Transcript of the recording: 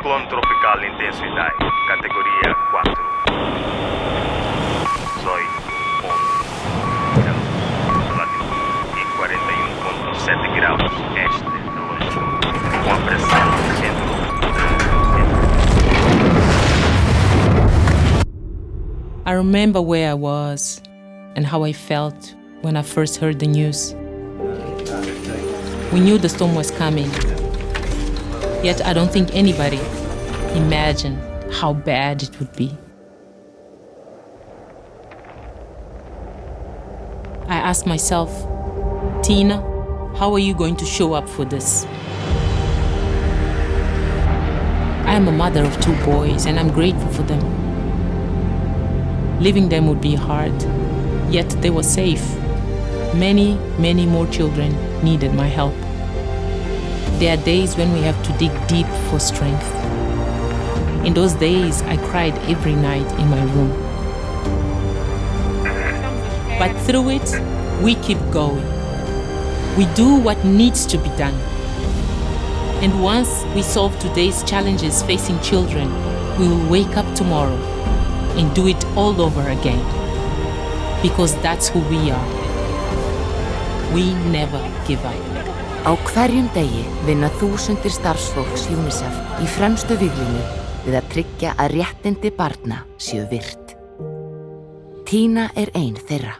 Ciclone tropical intensidade, categoria 4. Soy onde? Latitude e 41.7 graus este de com a pressão centro. I remember where I was and how I felt when I first heard the news. We knew the storm was coming, yet I don't think anybody imagined how bad it would be. I asked myself, Tina, how are you going to show up for this? I am a mother of two boys and I'm grateful for them. Leaving them would be hard, yet they were safe. Many, many more children needed my help. There are days when we have to dig deep for strength. In those days, I cried every night in my room. But through it, we keep going. We do what needs to be done. And once we solve today's challenges facing children, we will wake up tomorrow and do it all over again. Because that's who we are. We never give up. Á hverjum degi vinna þúsundir starfsfólks UNICEF í fremstu viglinu við að tryggja að réttindi barna séu virt. Tína er ein þeirra.